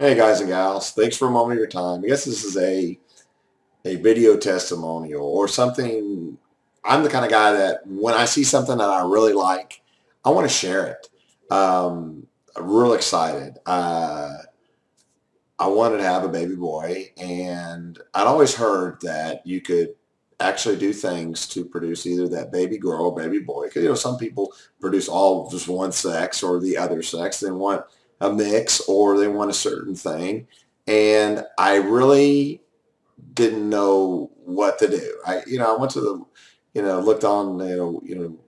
Hey guys and gals, thanks for a moment of your time. I guess this is a a video testimonial or something. I'm the kind of guy that when I see something that I really like, I want to share it. Um, I'm real excited. Uh, I wanted to have a baby boy, and I'd always heard that you could actually do things to produce either that baby girl or baby boy. Because you know some people produce all just one sex or the other sex. They want a mix or they want a certain thing. And I really didn't know what to do. I, you know, I went to the, you know, looked on, you know, you know,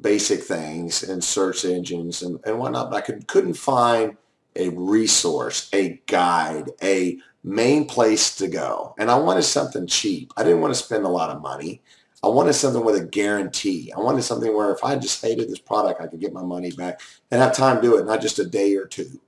basic things and search engines and, and whatnot, but I could, couldn't find a resource, a guide, a main place to go. And I wanted something cheap. I didn't want to spend a lot of money. I wanted something with a guarantee. I wanted something where if I just hated this product, I could get my money back and have time to do it, not just a day or two.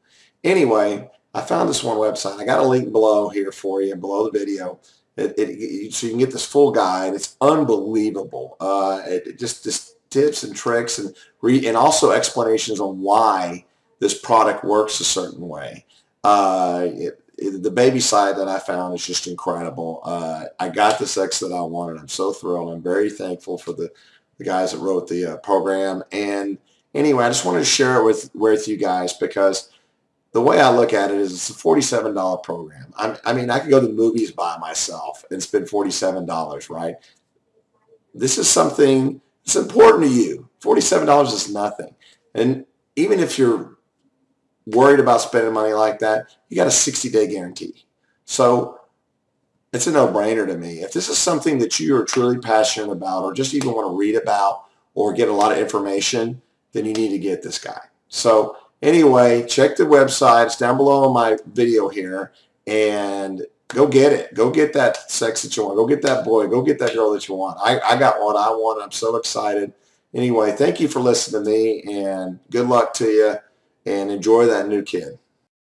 Anyway, I found this one website. I got a link below here for you, below the video. It, it, so you can get this full guide. It's unbelievable. Uh, it, it just, just tips and tricks and re, and also explanations on why this product works a certain way. Uh, it, the baby side that I found is just incredible. Uh, I got the sex that I wanted. I'm so thrilled. I'm very thankful for the, the guys that wrote the uh, program. And anyway, I just wanted to share it with, with you guys because the way I look at it is it's a $47 program. I'm, I mean, I could go to the movies by myself and spend $47, right? This is something that's important to you. $47 is nothing. And even if you're worried about spending money like that, you got a 60-day guarantee. So it's a no-brainer to me. If this is something that you are truly passionate about or just even want to read about or get a lot of information, then you need to get this guy. So anyway, check the website. It's down below on my video here. And go get it. Go get that sex that you want. Go get that boy. Go get that girl that you want. I, I got what I want. I'm so excited. Anyway, thank you for listening to me and good luck to you and enjoy that new kid.